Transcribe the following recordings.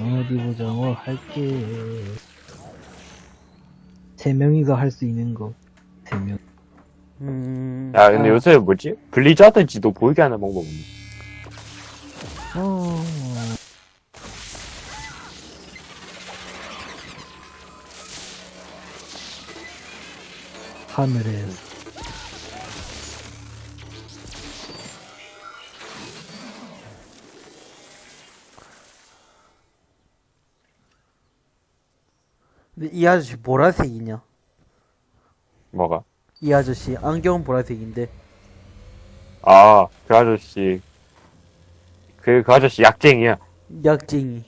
어디 보자, 뭐 할게. 세 명이서 할 수 있는 거. 세 명. 음, 야, 근데 아. 요새 뭐지? 블리자드 지도 보이게 하는 방법 없니? 어. 하늘에 근데 이 아저씨 보라색이냐? 뭐가? 이 아저씨 안경은 보라색인데 아, 그 아저씨. 그, 그 아저씨 약쟁이야. 약쟁이.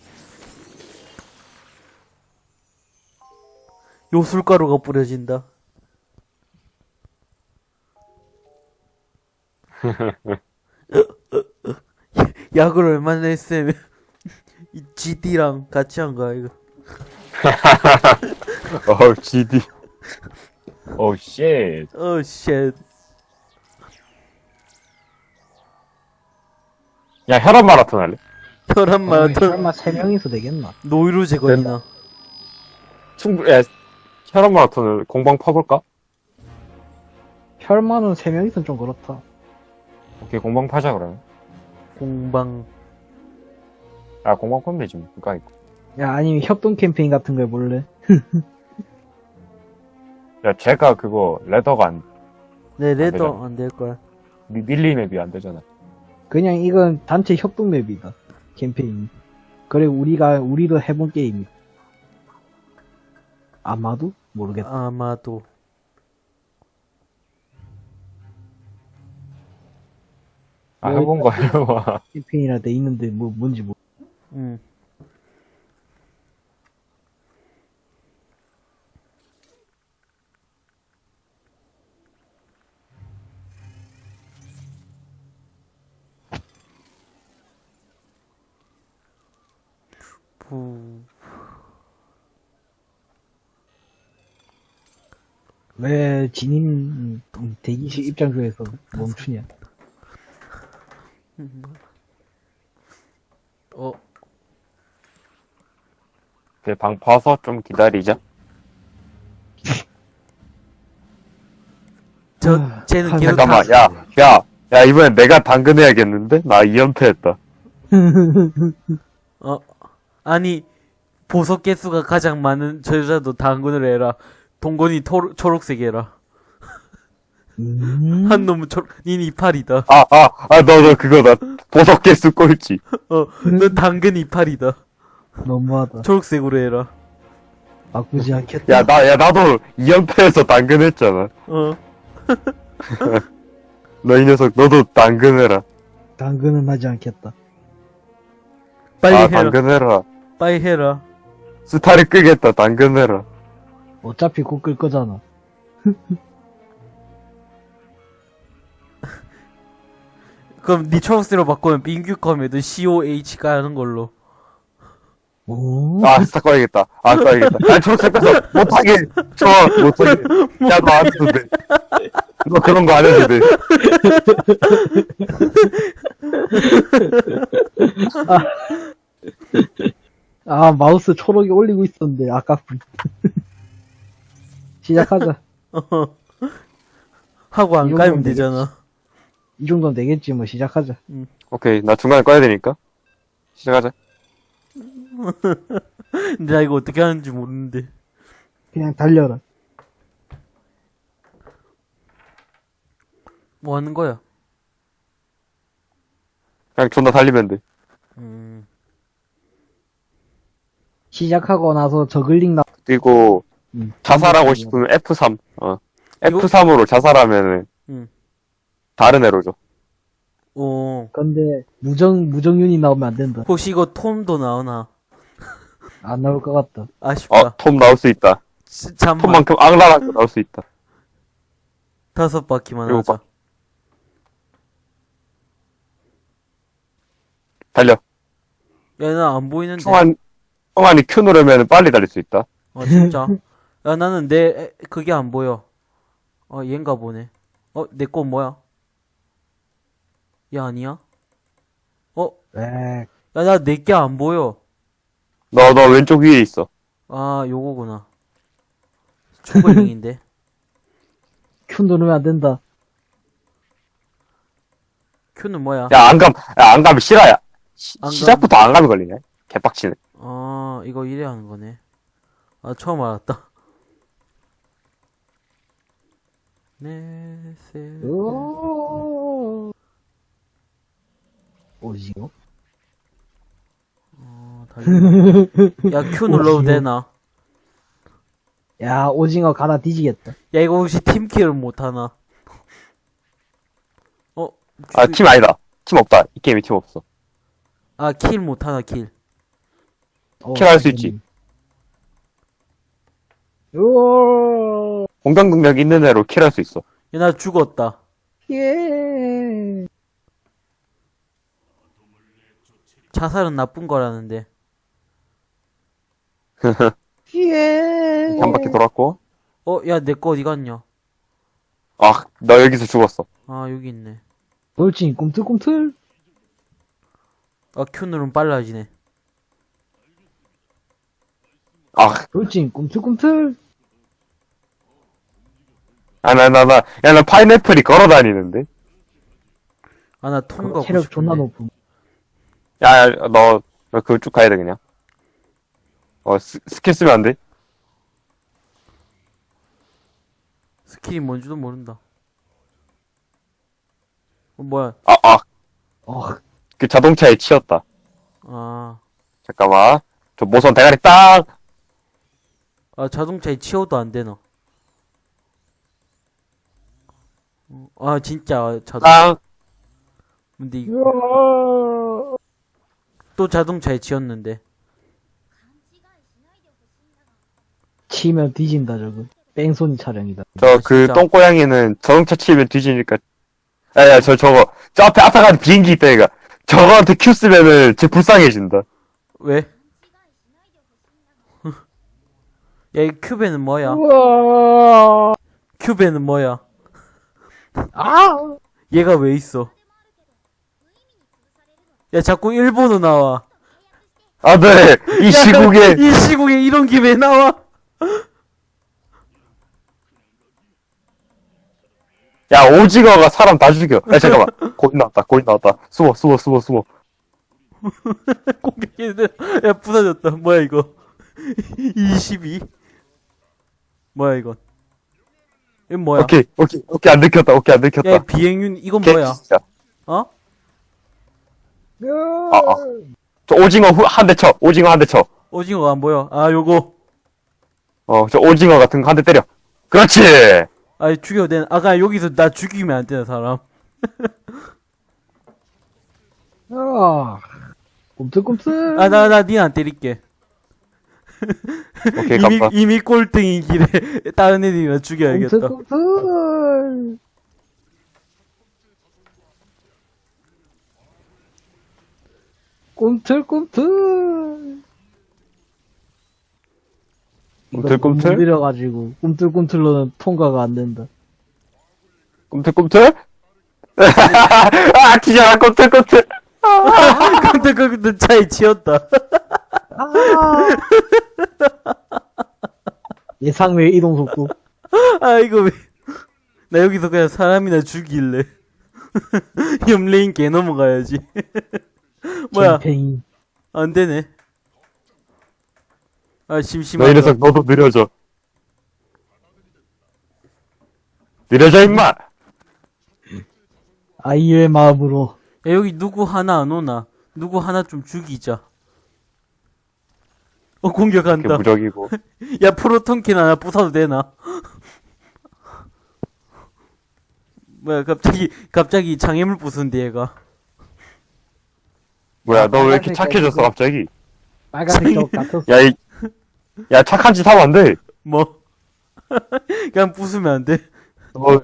요술가루가 뿌려진다. 약을 얼마나 했으면 이 GD랑 같이 한 거야 이거. 어우, GD. 어우, 쉣. 어 쉣. 야, 혈압 마라톤 할래? 혈압 마라톤 설마 세 명이서 되겠나? 노이로 제거이나. 충분히, 야, 혈압 마라톤을 공방 파볼까? 혈만은 세 명이서 좀 그렇다. 오케이, 공방 파자, 그러면. 공방. 아, 공방 파면 되지, 뭐. 그니까, 있고. 야, 아니면 협동 캠페인 같은 거 해볼래? 야, 제가 그거, 레더가 안, 네 레더 되잖아. 안 될 거야. 미, 밀리맵이 안 되잖아. 그냥 이건 단체 협동 맵이다. 캠페인. 그래, 우리가, 우리도 해본 게임이. 아마도? 모르겠다. 아마도. 아, 해본 거 해봐. 캠페인이라 돼 있는데, 뭐, 뭔지 모르 음. 부... 왜, 진인, 음, 대기실 입장 중에서 멈추냐. 어, 내 방 봐서 좀 기다리자. 저, 아, 쟤는 한 계속 잠깐만, 다- 야, 야, 야, 이번엔 내가 당근해야겠는데? 나 2연패 했다. 어, 아니, 보석 개수가 가장 많은 저 여자도 당근을 해라. 동건이 토, 초록색 해라. 음, 한 놈은 초록, 닌 이팔이다. 아, 아, 아, 너, 너 그거다. 보석 개수 꼴찌. 어, 넌 당근 이팔이다. 너무하다. 초록색으로 해라. 바꾸지 않겠다. 야, 나, 야, 나도 2연패에서 당근 했잖아. 어, 너 이 녀석, 너도 당근 해라. 당근은 하지 않겠다. 빨리 아, 해라. 당근 해라. 빨리 해라. 스타를 끄겠다, 당근해라. 어차피 곧 끌 거잖아. 그럼 니 초록색으로 바꾸면 빙규컴에도 COH 가는 걸로. 오, 아, 스타 꺼야겠다. 아, 꺼야겠다. 아, 초록색 꺼서 못하게. 저, 못하게. 야, 너 안 해도 돼. 너 그런 거 안 해도 돼. 아, 마우스 초록이 올리고 있었는데, 아깝군. 시작하자. 하고 안 까면 건 되잖아. 이 정도는 되겠지, 뭐, 시작하자. 오케이, 나 중간에 꺼야 되니까. 시작하자. 근데 나 이거 어떻게 하는지 모르는데. 그냥 달려라. 뭐 하는 거야? 그냥 존나 달리면 돼. 시작하고 나서 저글링 나, 그리고, 음. 자살하고 싶으면 F3. 어. F3으로 자살하면은, 음. 다른 애로 줘. 오. 근데, 무정, 무정윤이 나오면 안 된다. 혹시 이거 톰도 나오나? 안 나올 것 같다. 아쉽다. 어, 톰 나올 수 있다. 치- 잠만. 톰만큼 악랄한 거 나올 수 있다. 다섯 바퀴만 하자. 달려. 야, 나 안 보이는데. 총안, 총안이 Q 누르면 빨리 달릴 수 있다. 아, 진짜? 야, 나는 내, 에, 그게 안 보여. 어, 얘인가 보네. 어, 내거 뭐야? 얘 아니야? 어, 에 야, 나 내 게 안 보여. 너, 너 왼쪽 위에 있어. 아, 요거구나. 초보링인데. 큐 누르면 안 된다. 큐는 뭐야? 야, 안 감, 야, 안 가면 싫어야. 시, 안 감. 시작부터 안 가면 걸리네. 개빡치네. 아, 이거 이래야 하는 거네. 아, 처음 알았다. 네, 세. 오. 오징어? 어, 달리. 야, Q 눌러도 되나? 야, 오징어 가다 뒤지겠다. 야, 이거 혹시 team kill을 못하나? 어? 아, 주- 팀 아니다. 팀 없다. 이 게임에 팀 없어. 아, kill 못하나, kill. 어, kill할 수 있지. 오. 공격 능력 있는 애로 kill할 수 있어. 야, 나 죽었다. 예. 자살은 나쁜 거라는데. 예. 한 바퀴 돌았고. 어, 야, 내 거 어디 갔냐? 아, 너 여기서 죽었어. 아, 여기 있네. 돌진 꿈틀꿈틀. 아, Q 누르면 빨라지네. 아, 돌진 꿈틀꿈틀. 아, 나, 나, 나, 야, 나 파인애플이 걸어 다니는데? 아, 나 통과. 체력 존나 높음. 야, 야, 너, 너 그거 쭉 가야 돼, 그냥. 어, 스, 스킬 쓰면 안 돼? 스킬이 뭔지도 모른다. 어, 뭐야? 아, 아, 어, 그 자동차에 치였다. 아, 잠깐만. 저 모선 대가리 딱! 아 자동차에 치여도 안 되나? 어, 아 진짜 자동. 딱! 근데 이- 으아. 또 자동차에 치였는데. 치면 뒤진다 저거. 뺑소니 차량이다. 저, 그, 진짜. 똥고양이는 자동차 치면 뒤지니까. 야, 야, 저, 저거, 저 앞에, 앞에 가는 비행기 있다, 얘가. 저거한테 큐 쓰면은, 쟤 불쌍해진다. 왜? 야, 이 큐베는 뭐야? 우와. 큐베는 뭐야? 아. 얘가 왜 있어? 야, 자꾸 일본어 나와. 아, 네. 이 야, 시국에, 이 시국에 이런 게왜 나와? 야, 오징어가 사람 다 죽여. 야, 잠깐만. 고인 나왔다, 고인 나왔다. 숨어, 숨어, 숨어, 숨어. 공격기들, 야, 부서졌다. 뭐야, 이거? 22? 뭐야, 이건? 이건 뭐야? 오케이, 오케이, 오케이, 안 들켰다, 오케이, 안 들켰다. 야, 이 비행윤, 이건 뭐야? 진짜. 어? 아, 아. 저 오징어 후, 한 대 쳐. 오징어 한 대 쳐. 오징어가 안 보여. 아, 요거. 어, 저 오징어 같은 거 한 대 때려. 그렇지! 아, 죽여도 되나? 아까 여기서 나 죽이면 안 되나, 사람? 아. 꿈틀꿈틀. 아, 나, 나, 니안 때릴게. 오케이, 이미. 이미 꼴등인 길에 다른 애들이나 죽여야겠다. 꿈틀꿈틀. 꿈틀꿈틀. 꿈틀꿈틀? 느려가지고 꿈틀꿈틀로는 통과가 안 된다. 꿈틀꿈틀? 아, 기잖아, 꿈틀꿈틀! 그 차에 치였다. 아. 예상 외 이동 속도. 아, 이거 왜. 나 여기서 그냥 사람이나 죽일래. 염레인 개 넘어가야지. 뭐야, 쟁팽이. 안 되네. 아, 너 심심하다. 이래서 너도 느려져. 느려져, 임마! 아이의 마음으로. 야, 여기 누구 하나 안 오나? 누구 하나 좀 죽이자. 어, 공격한다. 무적이고. 야, 프로톤킨 하나 부숴도 되나? 뭐야, 갑자기, 갑자기 장애물 부순데, 얘가. 뭐야, 너 왜 이렇게 착해졌어, 갑자기? 빨간색 적 같았어. 야, 이, 야, 착한 짓 하면 안 돼. 뭐? 그냥 부수면 안 돼? 뭐,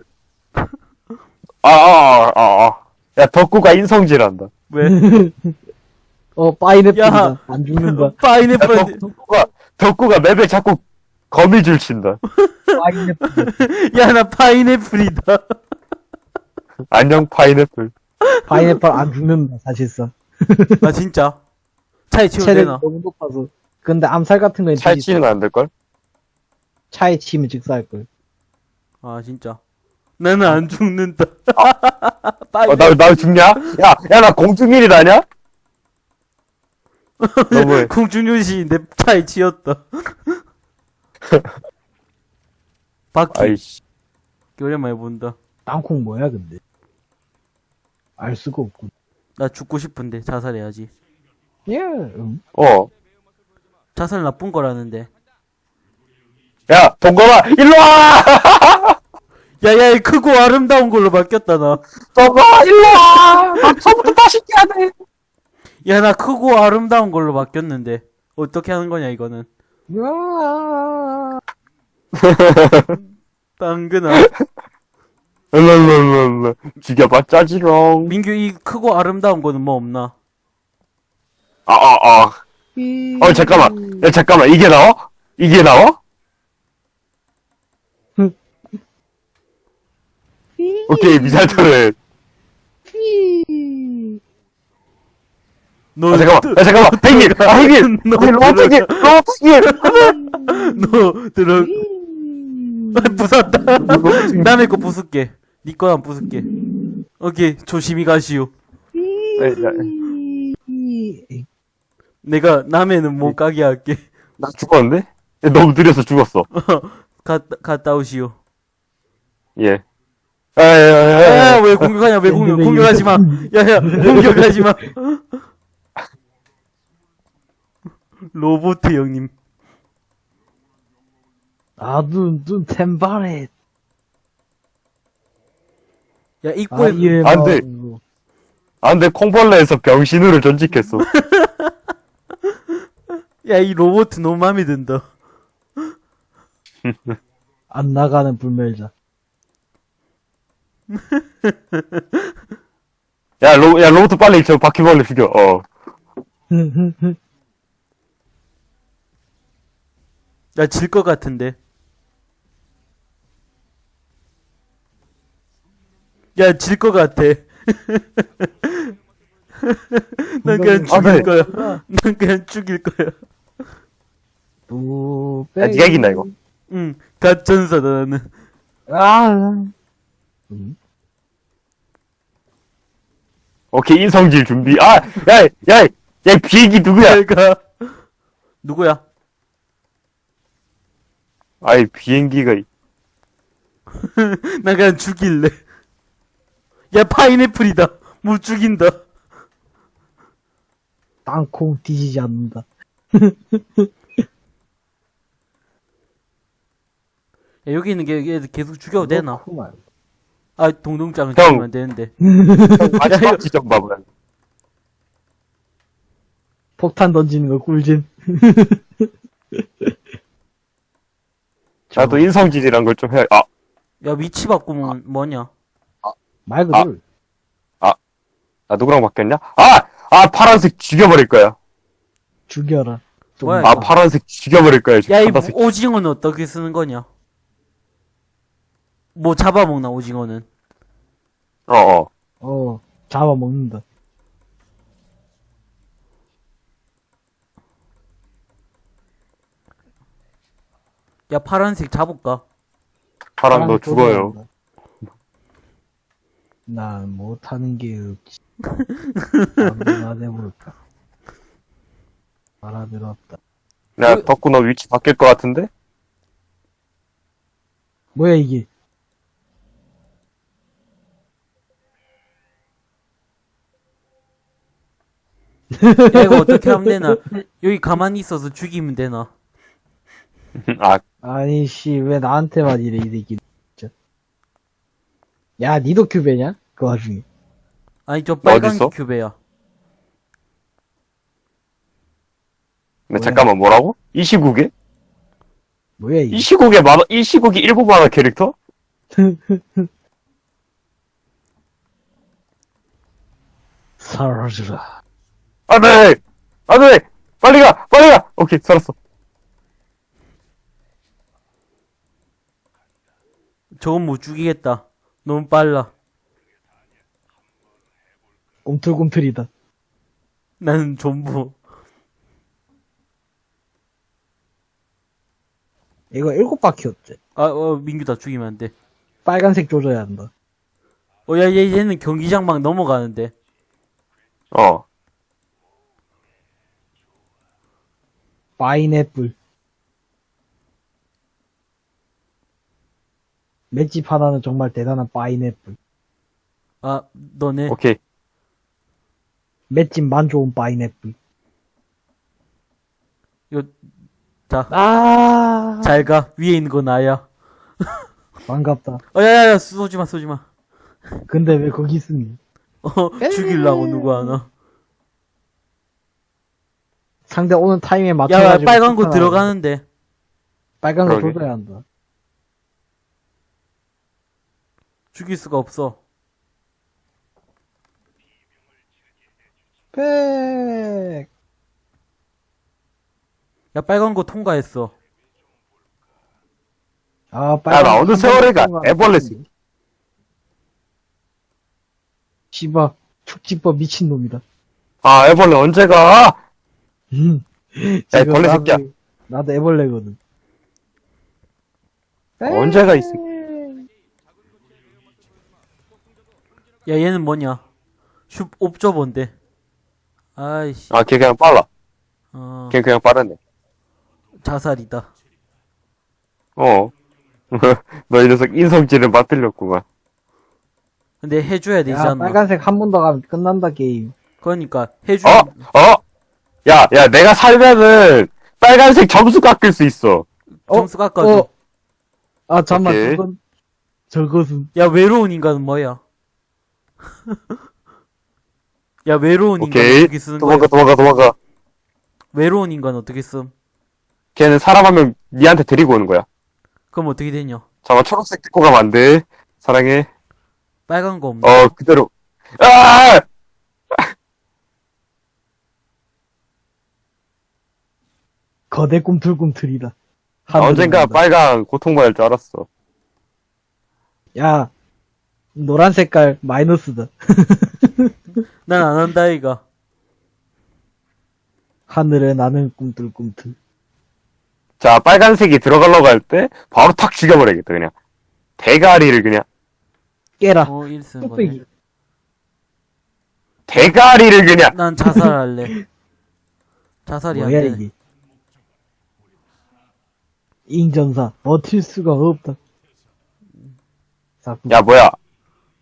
아, 아, 아, 아. 야, 덕구가 인성질한다. 왜? 어, 파인애플이다. 야. 안 죽는다. 야, 파인애플, 덕, 덕구가, 덕구가 맵에 자꾸 거미줄 친다. 파인애플. 야, 나 파인애플이다. 안녕, 파인애플. 파인애플 안 죽는다, 사실상. 아, 진짜? 차에 체력이 되나? 너무 높아서. 근데 암살 같은 건 차에 치는 안 될걸? 차에 치면 직사할걸. 아 진짜 나는 안 죽는다 빨리 어, 나, 나 죽냐? 야, 야, 나 공중일이다냐? 너무해. 공중요시 내 차에 치였다 바퀴 아이씨. 오랜만에 본다 땅콩 뭐야, 근데? 알 수가 없군. 나 죽고 싶은데 자살해야지 예, 음. 어. 자살 나쁜 거라는데 야, 동거라, 일로 와! 야야 크고 아름다운 걸로 바뀌었다 동거라, 일로와! 나 처음부터 다시 깨야 돼! 나야나 크고 아름다운 걸로 바뀌었는데 어떻게 하는 거냐 이거는. 당근아 랄랄랄랄. 죽여봐, 짜지롱. 민규 이 크고 아름다운 거는 뭐 없나 아, 아, 아. 어, 잠깐만. 야, 잠깐만. 이게 나와? 이게 나와? 오케이, 미사일 터렛. 너 아, 잠깐만. 야, 잠깐만. 행님! 아! 너 아니, 로봇행님! 로봇행님! 너 들어 부쉈다 남의 거 부술게 니 거랑 부술게 오케이 조심히 가시오 내가 남의는 못 가게 할게 나 죽었는데? 야, 너무 느려서 죽었어. 갔다, 갔다 오시오 예. 아, 야, 야, 야, 야. 야, 왜 공격하냐, 왜 공격, 공격하지 마. 야, 야, 공격하지 마. 로보트 형님. 아, 눈, 눈, 템바레. 야, 입구에, 아예 안 돼. 아, 근데 콩벌레에서 병신으로 전직했어. 야, 이 로보트 너무 마음에 든다. 안 나가는 불멸자. 야, 로, 야, 로봇 빨리 저 바퀴벌레 죽여, 어. 야, 질것 같은데. 야, 질 것 같아. 난 그냥 아, 죽일 네. 거야. 난 그냥 죽일 거야. 또, 야, 니가 이긴다, 이거. 응, 가천사다, 나는. 아, 오케이, 인성질 준비. 아, 야, 야, 야, 이 비행기 누구야? 누구야? 아이, 비행기가. 이- 난 그냥 죽일래. 야, 파인애플이다. 못 죽인다. 땅콩 뒤지지 않는다. 야, 여기 있는 게 계속 죽여도 되나? 아, 동동장은 형. 안 되는데. 마지막 지점 봐봐. 폭탄 던지는 거 꿀잼. 나도 인성질이란 걸 좀 해야, 아, 야, 위치 바꾸면 뭐냐? 말 그대로. 나 누구랑 바뀌었냐? 아! 아, 파란색 죽여버릴 거야. 죽여라. 좀 뭐야, 아, 이거? 파란색 죽여버릴 거야. 야, 이 파란색. 오징어는 어떻게 쓰는 거냐? 뭐 잡아먹나, 오징어는? 어, 어. 어, 잡아먹는다. 야, 파란색 잡을까? 파랑 너 죽어요. 난 못하는 게 없지. 아무나 해볼까. 알아들었다. 내가 그- 덕구 너 위치 바뀔 것 같은데? 뭐야 이게? 야, 이거 어떻게 하면 되나? 여기 가만히 있어서 죽이면 되나? 아, 아니 씨왜 나한테만 이래 이 새끼 진짜. 야 니도 큐베냐? 그 와중에. 아니, 저 빨간 어딨어? 큐베야. 근데? 잠깐만, 뭐라고? 이 시국에? 뭐야 이게? 이 시국에 만, 이 시국이 일곱 만화 캐릭터? 사라져라. 안 돼! 안 돼! 빨리 가! 빨리 가! 오케이, 살았어. 저건 못 죽이겠다. 너무 빨라. 꿈틀꿈틀이다. 나는 전부. 이거 일곱 바퀴였지. 아, 어, 민규 다 죽이면 안 돼. 빨간색 조져야 한다. 어, 야, 얘, 얘는 경기장 막 넘어가는데. 어. 파인애플. 맷집 하나는 정말 대단한 파인애플. 아, 너네. 오케이. 맷집만 좋은 파인애플. 이거, 자, 아, 잘 가. 위에 있는 거 나야. 반갑다. 어, 야, 야, 야, 쏘지 마, 쏘지 마. 근데 왜 거기 있으니? 어, 죽이려고 누구 하나. 상대 오는 타임에 야, 맞춰가지고. 빨간 거 들어가는데. 빨간 거 그러게. 조져야 한다. 죽일 수가 없어. 백. 야, 빨간 거 통과했어. 아, 야, 빨간 나거 어느 한 세월에 가. 번 애벌레 동안 씨바, 축지법 미친 놈이다. 아, 애벌레 언제 가? 음. 야, 지금 벌레 나도- 새끼야. 나도 애벌레거든. 언제 가 있어? 야, 얘는 뭐냐? 슈, 옵저버인데. 아이씨, 아, 걔 그냥 빨라. 어, 걔 그냥 빠르네. 자살이다. 어. 너이 녀석 인성질을 맛들렸구만. 근데 해줘야 되지 야, 않나? 빨간색 한 번 더 가면 끝난다, 게임. 그러니까, 해주, 어? 어? 야, 야, 내가 살면은 빨간색 점수 깎을 수 있어. 점수 깎아줘. 어. 아, 잠만, 오케이. 저건, 저것은. 야, 외로운 인간은 뭐야? 야, 외로운 인간 오케이. 어떻게 쓰는 거야? 도망가, 도망가, 도망가. 외로운 인간 어떻게 쓴? 걔는 사람 한 명 니한테 데리고 오는 거야. 그럼 어떻게 되냐? 잠깐 초록색 데리고 가면 안 돼. 사랑해. 빨간 거 없나? 어, 그대로. 아! 거대 꿈틀꿈틀이다. 아, 하늘을 언젠가 난다. 빨강 고통받을 줄 알았어. 야, 노란 색깔 마이너스다. 난 안 한다, 이가. 하늘에 나는 꿈틀꿈틀. 자, 빨간색이 들어가려고 할 때, 바로 탁 죽여버려야겠다, 그냥. 대가리를 그냥, 깨라. 어. 뚝배기. 대가리를 그냥, 난 자살할래. 자살이 안 뭐야, 되네. 이게. 인전사. 버틸 수가 없다. 야, 뭐야.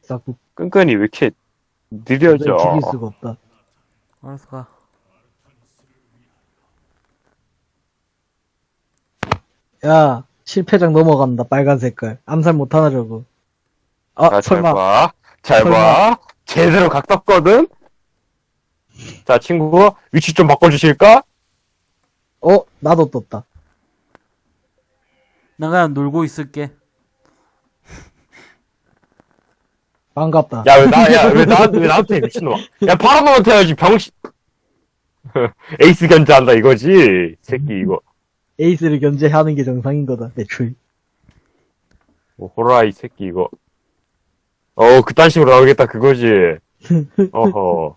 싹둑. 끈끈이 왜 이렇게 느려져. 죽일 수가 없다. 알았어, 가. 야, 실패장 넘어간다, 빨간 색깔. 암살 못하나, 저거. 아, 자, 잘 설마. 봐. 잘 설마. 봐. 제대로 각 떴거든? 자, 친구, 위치 좀 바꿔주실까? 어, 나도 떴다. 난 그냥 놀고 있을게. 반갑다. 야, 왜 나, 야, 왜 나한테, 왜 나한테 해, 미친놈아. 야, 파라노한테 해야지, 병신. 에이스 견제한다, 이거지. 새끼, 이거. 에이스를 견제하는 게 정상인 거다, 대출. 뭐, 호라이 새끼, 이거. 어, 그딴 식으로 나오겠다, 그거지. 어허.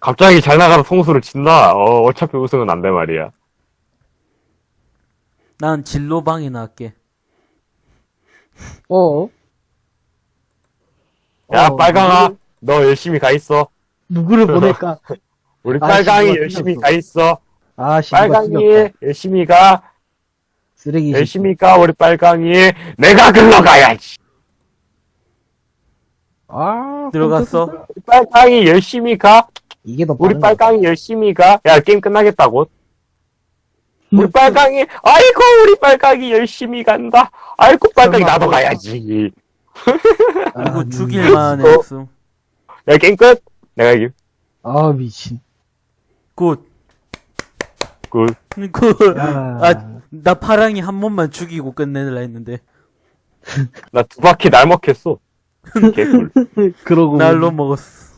갑자기 잘 나가는 통수를 친다? 어, 어차피 우승은 안 돼 말이야. 난 진로방이나 할게. 어? 야, 어, 빨강아. 누구- 너 열심히 가 있어. 누구를 보낼까? 우리 아, 빨강이 열심히. 가 있어. 아, 빨강이. 열심히 가. 쓰레기. 열심히 가, 우리 빨강이. 내가 글러가야지. 아, 들어갔어? 우리 빨강이 열심히 가. 이게 더 우리 빨강이 열심히 가. 야, 게임 끝나겠다고. 우리 음. 빨강이, 아이고, 우리 빨강이 열심히 간다. 아이고, 빨강이 나도 뭐야? 가야지. 아, 그리고 음. 죽일만한 어. 없음. 야, 게임 끝. 내가 이김. 아, 미친. 굿. 굿. 굿. 야. 아, 나 파랑이 한 번만 죽이고 끝내려 했는데. 나 두 바퀴 날먹했어. 개꿀. 그러고. 날로 먹었어.